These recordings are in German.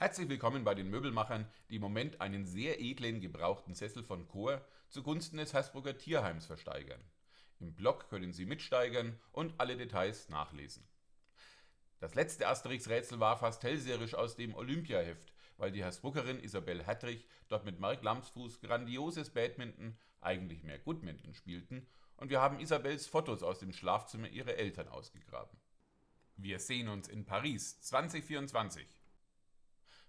Herzlich willkommen bei den Möbelmachern, die im Moment einen sehr edlen gebrauchten Sessel von Chor zugunsten des Hersbrucker Tierheims versteigern. Im Blog können Sie mitsteigern und alle Details nachlesen. Das letzte Asterix-Rätsel war fast hellseherisch aus dem Olympiaheft, weil die Hersbruckerin Isabel Hertrich dort mit Mark Lamsfuß grandioses Badminton, eigentlich mehr Goodminton, spielten und wir haben Isabels Fotos aus dem Schlafzimmer ihrer Eltern ausgegraben. Wir sehen uns in Paris 2024.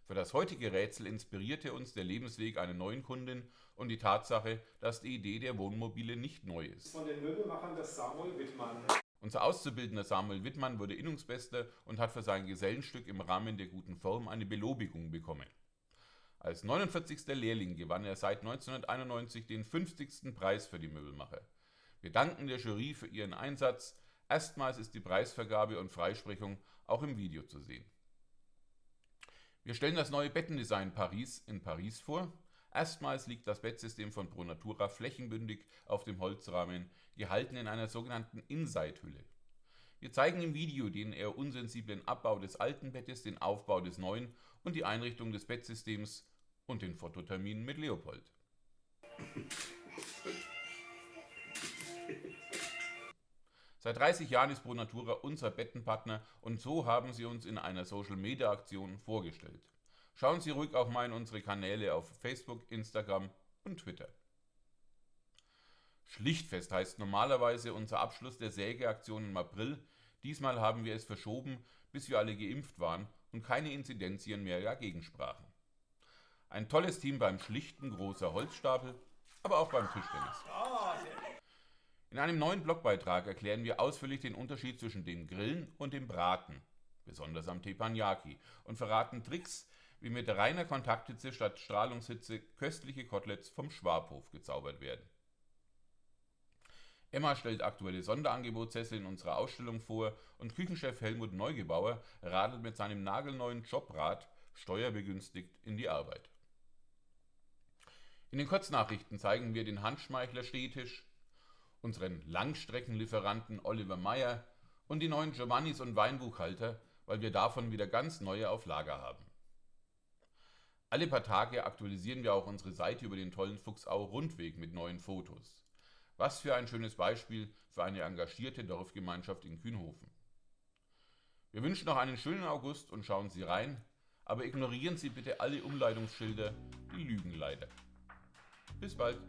Für das heutige Rätsel inspirierte uns der Lebensweg einer neuen Kundin und die Tatsache, dass die Idee der Wohnmobile nicht neu ist. Von den Möbelmachern des Samuel Wittmann. Unser Auszubildender Samuel Wittmann wurde Innungsbester und hat für sein Gesellenstück im Rahmen der guten Form eine Belobigung bekommen. Als 49. Lehrling gewann er seit 1991 den 50. Preis für die Möbelmacher. Wir danken der Jury für ihren Einsatz. Erstmals ist die Preisvergabe und Freisprechung auch im Video zu sehen. Wir stellen das neue Bettendesign Paris in Paris vor. Erstmals liegt das Bettsystem von Pronatura flächenbündig auf dem Holzrahmen, gehalten in einer sogenannten Inside-Hülle. Wir zeigen im Video den eher unsensiblen Abbau des alten Bettes, den Aufbau des neuen und die Einrichtung des Bettsystems und den Fototermin mit Leopold. Seit 30 Jahren ist Pronatura unser Bettenpartner und so haben sie uns in einer Social-Media-Aktion vorgestellt. Schauen Sie ruhig auch mal in unsere Kanäle auf Facebook, Instagram und Twitter. Schlichtfest heißt normalerweise unser Abschluss der Sägeaktion im April. Diesmal haben wir es verschoben, bis wir alle geimpft waren und keine Inzidenzien mehr dagegen sprachen. Ein tolles Team beim Schlichten großer Holzstapel, aber auch beim Tischtennis. In einem neuen Blogbeitrag erklären wir ausführlich den Unterschied zwischen dem Grillen und dem Braten, besonders am Teppanyaki, und verraten Tricks, wie mit reiner Kontakthitze statt Strahlungshitze köstliche Koteletts vom Schwabhof gezaubert werden. Emma stellt aktuelle Sonderangebotssessel in unserer Ausstellung vor und Küchenchef Helmut Neugebauer radelt mit seinem nagelneuen Jobrad steuerbegünstigt in die Arbeit. In den Kurznachrichten zeigen wir den Handschmeichler Stehtisch, unseren Langstreckenlieferanten Oliver Meyer und die neuen Giovannis und Weinbuchhalter, weil wir davon wieder ganz neue auf Lager haben. Alle paar Tage aktualisieren wir auch unsere Seite über den tollen Fuchsau Rundweg mit neuen Fotos. Was für ein schönes Beispiel für eine engagierte Dorfgemeinschaft in Kühnhofen. Wir wünschen noch einen schönen August und schauen Sie rein, aber ignorieren Sie bitte alle Umleitungsschilder, die lügen leider. Bis bald!